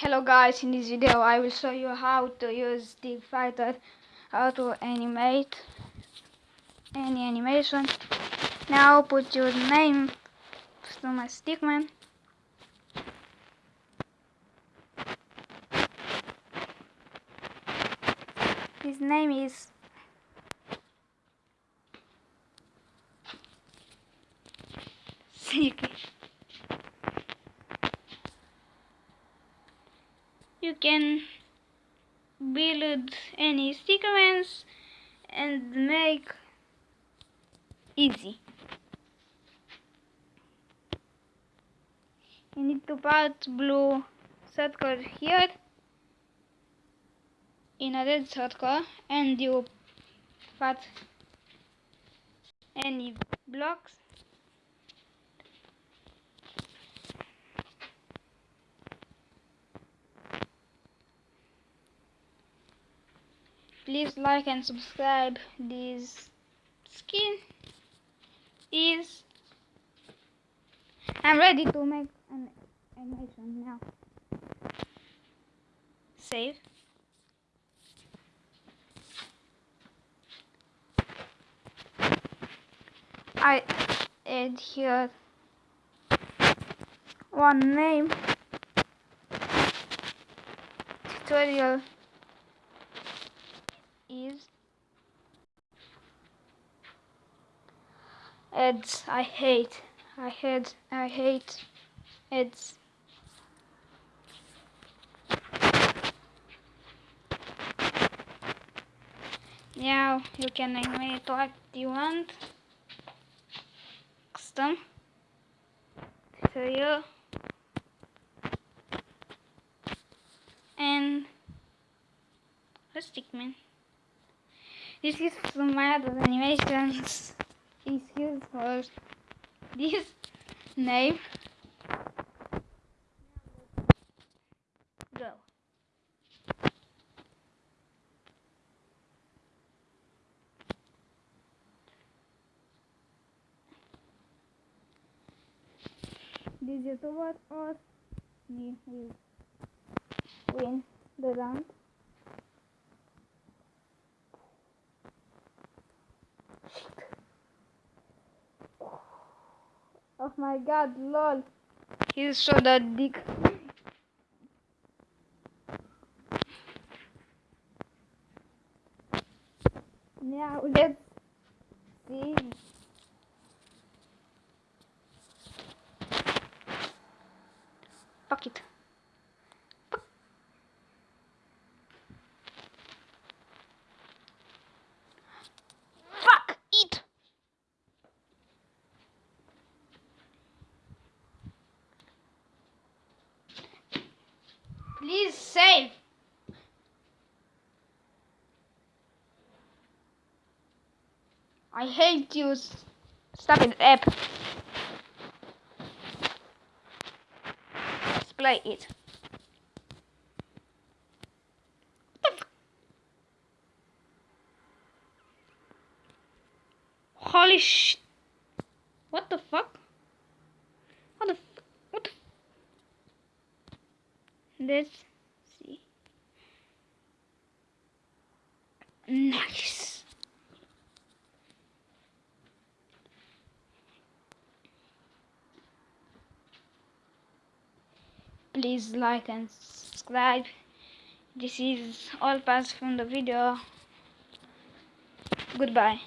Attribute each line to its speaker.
Speaker 1: Hello guys, in this video I will show you how to use Stick Fighter, how to animate any animation. Now put your name to my stickman. His name is Siki. You can build any sequence and make easy. You need to put blue circle here in a red circle and you put any blocks please like and subscribe. This skin is I'm ready to make an animation now. Save. I add here one name. Tutorial is ads I hate I hate I hate ads now you can animate what you want. Custom. Tutorial and a stickman this is from my other animations. Used for this name. Go. YouTuber or me will win the round. Oh my god, lol. He's so that dick. Now let's see. Fuck it. Please save. I hate you. Stop it, app. Let's play it. Holy sh... What the fuck? What the let's see? Nice. Please like and subscribe. This is all parts from the video. Goodbye